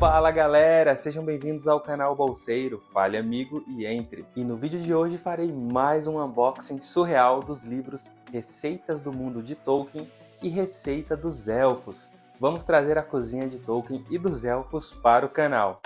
Fala galera, sejam bem-vindos ao canal Bolseiro, fale amigo e entre. E no vídeo de hoje farei mais um unboxing surreal dos livros Receitas do Mundo de Tolkien e Receita dos Elfos. Vamos trazer a cozinha de Tolkien e dos Elfos para o canal.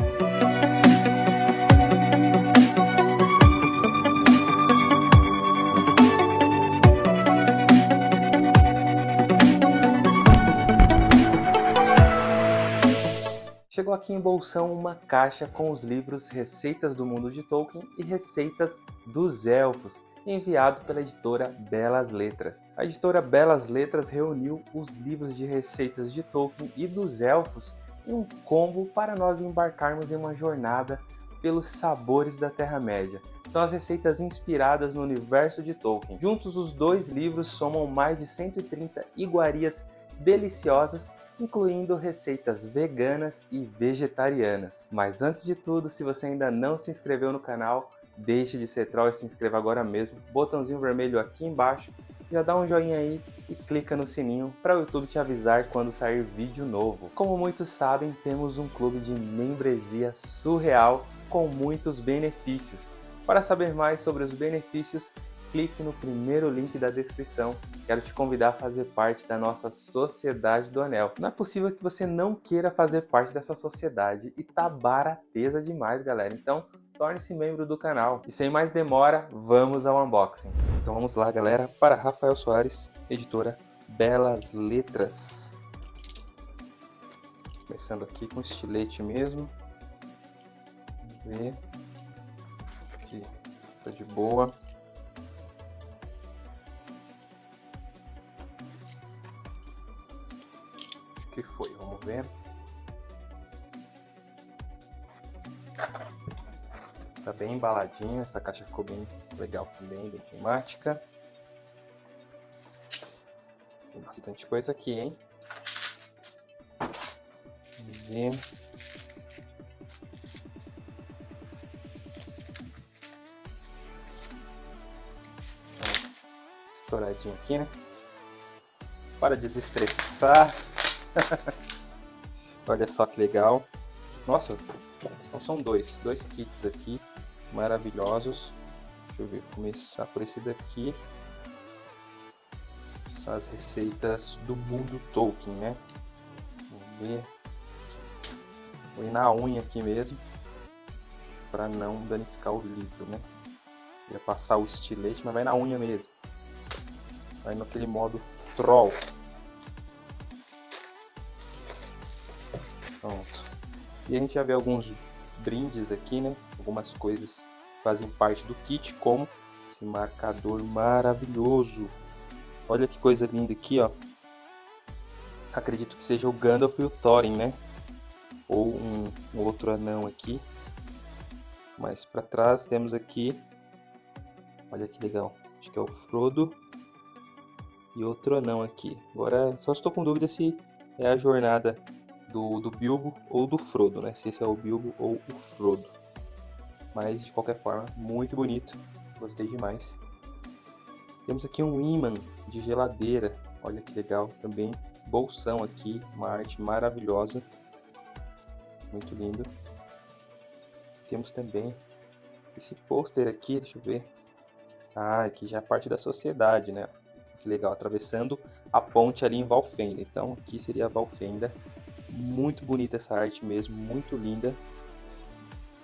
Chegou aqui em bolsão uma caixa com os livros Receitas do Mundo de Tolkien e Receitas dos Elfos, enviado pela editora Belas Letras. A editora Belas Letras reuniu os livros de receitas de Tolkien e dos Elfos em um combo para nós embarcarmos em uma jornada pelos sabores da Terra-média. São as receitas inspiradas no universo de Tolkien. Juntos, os dois livros somam mais de 130 iguarias deliciosas, incluindo receitas veganas e vegetarianas. Mas antes de tudo, se você ainda não se inscreveu no canal, deixe de ser troll e se inscreva agora mesmo. Botãozinho vermelho aqui embaixo, já dá um joinha aí e clica no sininho para o YouTube te avisar quando sair vídeo novo. Como muitos sabem, temos um clube de membresia surreal com muitos benefícios. Para saber mais sobre os benefícios, clique no primeiro link da descrição. Quero te convidar a fazer parte da nossa Sociedade do Anel. Não é possível que você não queira fazer parte dessa sociedade e tá barateza demais, galera. Então, torne-se membro do canal. E sem mais demora, vamos ao unboxing. Então vamos lá, galera, para Rafael Soares, editora Belas Letras. Começando aqui com estilete mesmo. Vamos ver. Aqui tá de boa. Que foi, vamos ver. Tá bem embaladinho, essa caixa ficou bem legal também, bem temática. Tem bastante coisa aqui, hein? Vamos ver. Estouradinho aqui, né? Para desestressar. Olha só que legal. Nossa, então são dois, dois kits aqui, maravilhosos. Deixa eu ver, começar por esse daqui. São as receitas do mundo Tolkien, né? Vamos ver. Vou ir na unha aqui mesmo, para não danificar o livro, né? Ia passar o estilete, mas vai na unha mesmo. Vai naquele modo troll. E a gente já vê alguns brindes aqui, né? Algumas coisas fazem parte do kit, como esse marcador maravilhoso. Olha que coisa linda aqui, ó. Acredito que seja o Gandalf e o Thorin, né? Ou um, um outro anão aqui. Mais para trás temos aqui, olha que legal, acho que é o Frodo e outro anão aqui. Agora só estou com dúvida se é a jornada do, do Bilbo ou do Frodo, né? Se esse é o Bilbo ou o Frodo. Mas, de qualquer forma, muito bonito. Gostei demais. Temos aqui um imã de geladeira. Olha que legal também. Bolsão aqui, uma arte maravilhosa. Muito lindo. Temos também esse pôster aqui, deixa eu ver. Ah, aqui já é parte da sociedade, né? Que legal, atravessando a ponte ali em Valfenda. Então, aqui seria a Valfenda muito bonita essa arte mesmo, muito linda.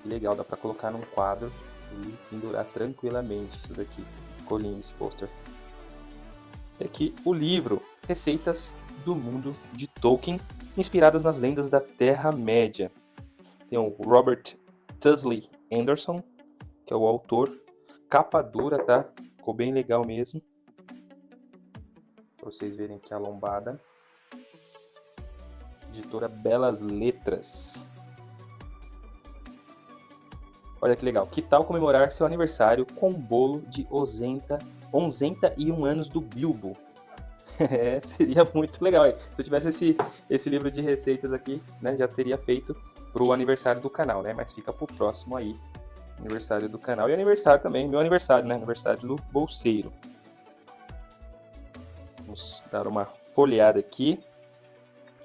Legal, dá pra colocar num quadro e pendurar tranquilamente isso daqui. Colinho esse pôster. E aqui o livro Receitas do Mundo de Tolkien, inspiradas nas lendas da Terra-média. Tem o Robert Tusley Anderson, que é o autor. Capa dura, tá? Ficou bem legal mesmo. Pra vocês verem aqui a lombada editora Belas Letras. Olha que legal. Que tal comemorar seu aniversário com um bolo de Ozenta, Onzenta e um anos do Bilbo? é, seria muito legal. Se eu tivesse esse, esse livro de receitas aqui, né, já teria feito para o aniversário do canal, né? Mas fica para o próximo aí, aniversário do canal. E aniversário também, meu aniversário, né? Aniversário do bolseiro. Vamos dar uma folheada aqui.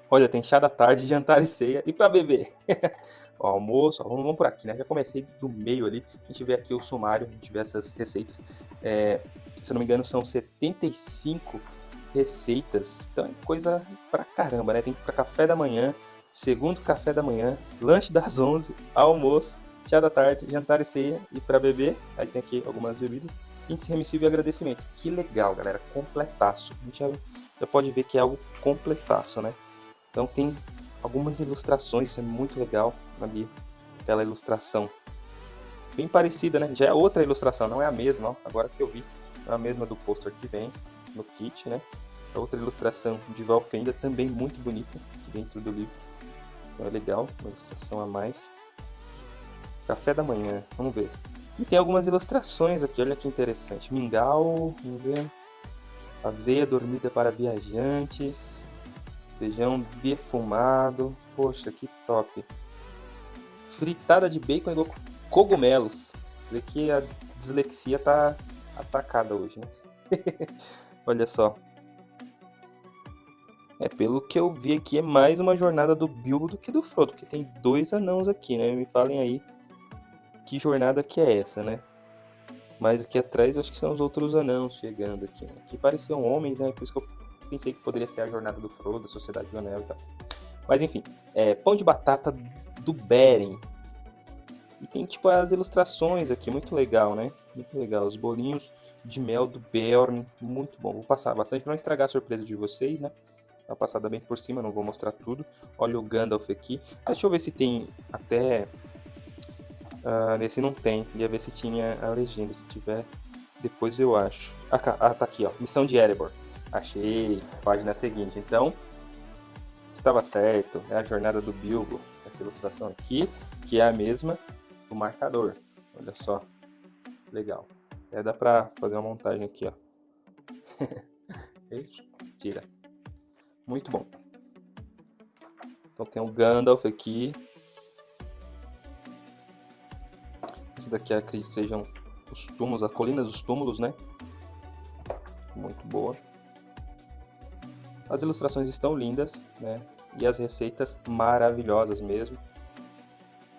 Olha, tem chá da tarde, jantar e ceia e para beber. o almoço, ó, vamos, por aqui, né? Já comecei do meio ali. A gente vê aqui o sumário, a gente vê essas receitas. É, se eu não me engano, são 75 receitas. Então é coisa pra caramba, né? Tem para café da manhã, segundo café da manhã, lanche das 11, almoço, chá da tarde, jantar e ceia e para beber. Aí tem aqui algumas bebidas. Índice remissivo e agradecimentos. Que legal, galera. Completaço. A gente já, já pode ver que é algo completaço, né? Então tem algumas ilustrações, isso é muito legal ali. Aquela ilustração bem parecida, né? Já é outra ilustração, não é a mesma, ó. Agora que eu vi, é a mesma do pôster que vem no kit, né? A outra ilustração de Valfenda, também muito bonita, dentro do livro. Então é legal, uma ilustração a mais. Café da manhã, vamos ver. E tem algumas ilustrações aqui, olha que interessante. Mingau, vamos ver. Aveia dormida para viajantes. Feijão defumado. Poxa, que top. Fritada de bacon e cogumelos. Vê que a dislexia tá atacada hoje, né? olha só. É, pelo que eu vi aqui, é mais uma jornada do Bilbo do que do Frodo, porque tem dois anãos aqui, né? Me falem aí que jornada que é essa, né? Mas aqui atrás eu acho que são os outros anãos chegando aqui, né? Que pareciam homens, né? Por isso que eu pensei que poderia ser a jornada do Frodo, a Sociedade do Anel e tal. Mas enfim, é, pão de batata do Beren. E tem tipo as ilustrações aqui, muito legal, né? Muito legal, os bolinhos de mel do Beorn, muito bom. Vou passar bastante para não estragar a surpresa de vocês, né? Uma passada bem por cima, não vou mostrar tudo. Olha o Gandalf aqui. Ah, deixa eu ver se tem até nesse não tem. Ia ver se tinha a legenda. Se tiver, depois eu acho. Ah, ah tá aqui, ó. Missão de Erebor. Achei. Página seguinte. Então, estava certo. É a jornada do Bilbo. Essa ilustração aqui, que é a mesma do marcador. Olha só. Legal. É, dá pra fazer uma montagem aqui, ó. Tira. Muito bom. Então tem o Gandalf aqui, Esse daqui acredito sejam os túmulos, a colina dos túmulos, né? Muito boa. As ilustrações estão lindas, né? E as receitas maravilhosas mesmo.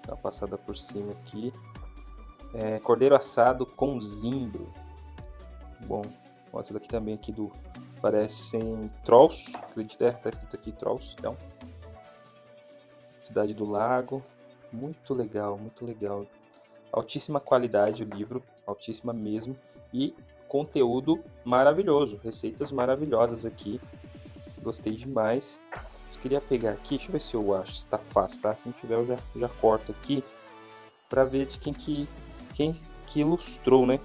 Dá uma passada por cima aqui. É, cordeiro assado com zimbro. Bom, essa daqui também aqui do... Parecem trolls, acredito, é, tá escrito aqui trolls, então. Cidade do Lago. Muito legal, muito legal altíssima qualidade o livro, altíssima mesmo, e conteúdo maravilhoso, receitas maravilhosas aqui, gostei demais. Eu queria pegar aqui, deixa eu ver se eu acho se tá fácil, tá? Se não tiver eu já, já corto aqui, para ver de quem que, quem que ilustrou, né?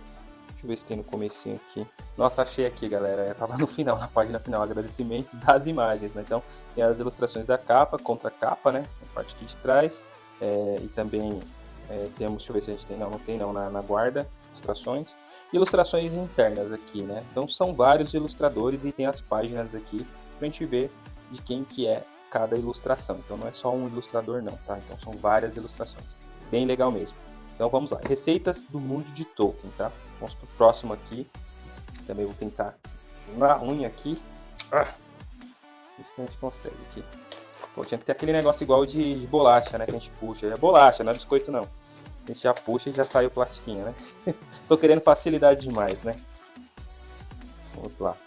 Deixa eu ver se tem no comecinho aqui. Nossa, achei aqui, galera. Eu tava no final, na página final, agradecimentos das imagens, né? Então, tem as ilustrações da capa, contra capa, né? A parte aqui de trás. É, e também é, temos, deixa eu ver se a gente tem, não, não tem não, na, na guarda, ilustrações. Ilustrações internas aqui, né? Então são vários ilustradores e tem as páginas aqui pra gente ver de quem que é cada ilustração. Então não é só um ilustrador não, tá? Então são várias ilustrações. Bem legal mesmo. Então vamos lá. Receitas do mundo de Tolkien, tá? Vamos pro próximo aqui. Também vou tentar na unha aqui. Ah, isso que a gente consegue aqui. Pô, tinha que ter aquele negócio igual de, de bolacha, né? Que a gente puxa. É bolacha, não é biscoito não. A gente já puxa e já sai o plastiquinho, né? Tô querendo facilidade demais, né? Vamos lá.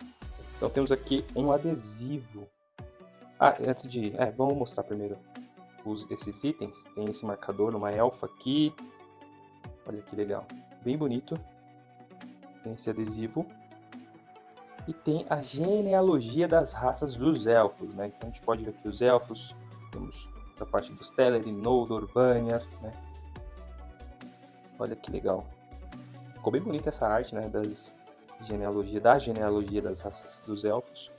Então temos aqui um adesivo. Ah, antes de... É, vamos mostrar primeiro os, esses itens. Tem esse marcador numa elfa aqui. Olha que legal. Bem bonito. Tem esse adesivo. E tem a genealogia das raças dos elfos, né? Então a gente pode ver aqui os elfos. Temos essa parte dos Teleri, Noldor, Vanyar, né? Olha que legal. Ficou bem bonita essa arte, né? Das genealogia, da genealogia das raças dos elfos.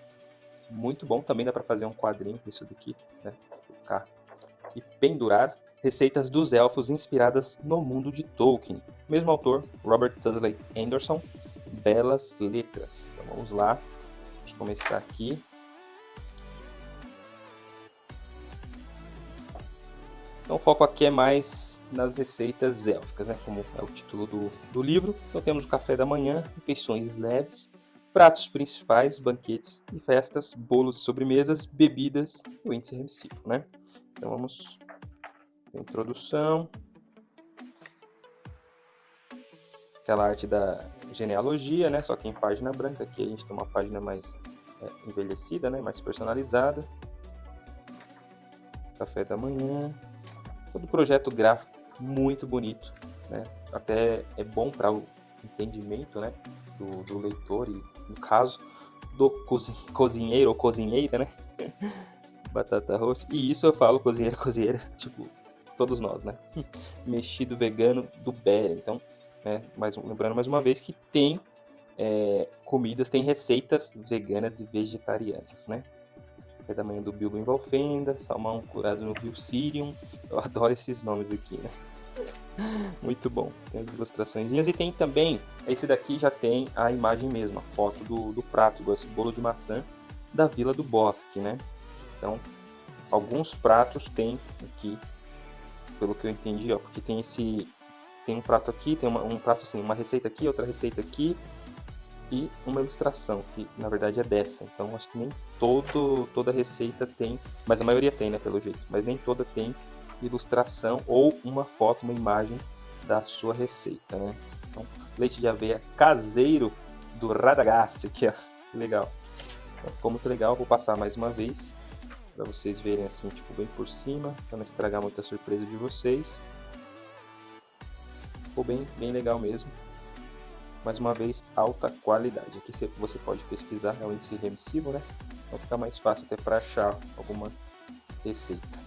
Muito bom. Também dá para fazer um quadrinho com isso daqui, né? Colocar e pendurar. Receitas dos elfos inspiradas no mundo de Tolkien. Mesmo autor, Robert Tusley Anderson. Belas letras. Então vamos lá. Vamos começar aqui. Então o foco aqui é mais nas receitas élficas, né? como é o título do, do livro. Então temos o café da manhã, refeições leves, pratos principais, banquetes e festas, bolos, sobremesas, bebidas e o índice remissivo, né? Então vamos introdução, aquela arte da genealogia, né? Só que em página branca. Aqui a gente tem uma página mais é, envelhecida, né? Mais personalizada. Café da manhã. Todo projeto gráfico muito bonito, né? Até é bom para o entendimento, né? Do, do, leitor e, no caso, do cozinheiro ou cozinheira, né? Batata roxa. E isso eu falo cozinheiro, cozinheira, tipo, todos nós, né? Mexido vegano do Bera. Então, né? Mas, lembrando mais uma vez que tem é, comidas, tem receitas veganas e vegetarianas, né? Café da manhã do Bilbo em Valfenda, salmão curado no rio Sirium. Eu adoro esses nomes aqui, né? Muito bom. Tem as ilustrações. E tem também, esse daqui já tem a imagem mesmo, a foto do, do prato, esse bolo de maçã da Vila do Bosque, né? Então, alguns pratos tem aqui, pelo que eu entendi, ó, porque tem esse tem um prato aqui, tem uma, um prato assim, uma receita aqui, outra receita aqui e uma ilustração, que na verdade é dessa. Então acho que nem todo, toda receita tem, mas a maioria tem, né, pelo jeito, mas nem toda tem ilustração ou uma foto, uma imagem da sua receita, né? Então, leite de aveia caseiro do Radagast, aqui ó, que legal. Então, ficou muito legal, vou passar mais uma vez para vocês verem assim, tipo, bem por cima, para não estragar muita surpresa de vocês. Ficou bem, bem legal mesmo. Mais uma vez, alta qualidade. Aqui você pode pesquisar, é o índice remissivo, né? Então fica mais fácil até para achar alguma receita.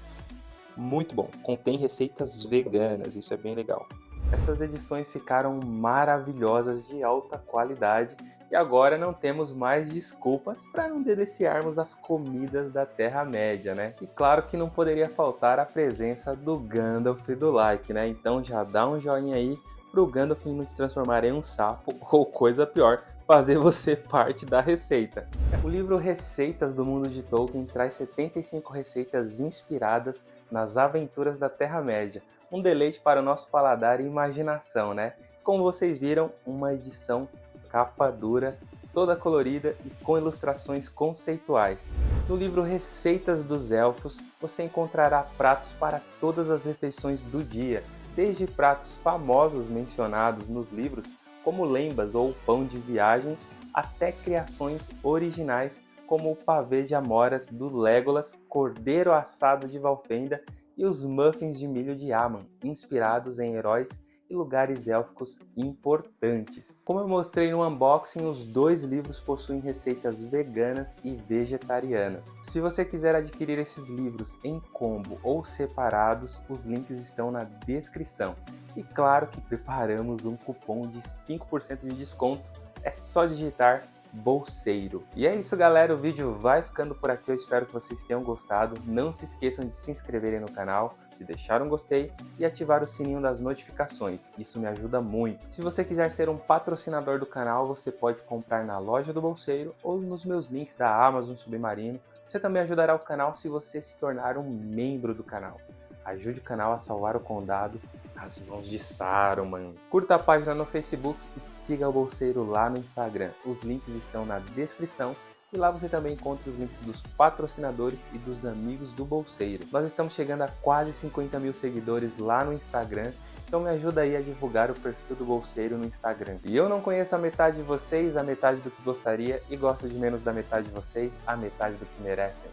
Muito bom. Contém receitas veganas, isso é bem legal. Essas edições ficaram maravilhosas, de alta qualidade e agora não temos mais desculpas para não deliciarmos as comidas da Terra-média, né? E claro que não poderia faltar a presença do Gandalf do like, né? Então já dá um joinha aí pro Gandalf não te transformar em um sapo ou coisa pior, fazer você parte da receita. O livro Receitas do Mundo de Tolkien traz 75 receitas inspiradas nas aventuras da Terra-média. Um deleite para o nosso paladar e imaginação, né? Como vocês viram, uma edição capa dura, toda colorida e com ilustrações conceituais. No livro Receitas dos Elfos, você encontrará pratos para todas as refeições do dia, desde pratos famosos mencionados nos livros, como lembas ou pão de viagem, até criações originais como o pavê de amoras do Legolas, cordeiro assado de Valfenda e os muffins de milho de Aman, inspirados em heróis e lugares élficos importantes. Como eu mostrei no unboxing, os dois livros possuem receitas veganas e vegetarianas. Se você quiser adquirir esses livros em combo ou separados, os links estão na descrição. E claro que preparamos um cupom de 5% de desconto. É só digitar bolseiro. E é isso galera, o vídeo vai ficando por aqui, eu espero que vocês tenham gostado. Não se esqueçam de se inscreverem no canal, de deixar um gostei e ativar o sininho das notificações, isso me ajuda muito. Se você quiser ser um patrocinador do canal, você pode comprar na loja do Bolseiro ou nos meus links da Amazon Submarino. Você também ajudará o canal se você se tornar um membro do canal. Ajude o canal a salvar o condado as mãos de Saruman. Curta a página no Facebook e siga o Bolseiro lá no Instagram. Os links estão na descrição e lá você também encontra os links dos patrocinadores e dos amigos do Bolseiro. Nós estamos chegando a quase 50 mil seguidores lá no Instagram, então me ajuda aí a divulgar o perfil do Bolseiro no Instagram. E eu não conheço a metade de vocês, a metade do que gostaria, e gosto de menos da metade de vocês, a metade do que merecem.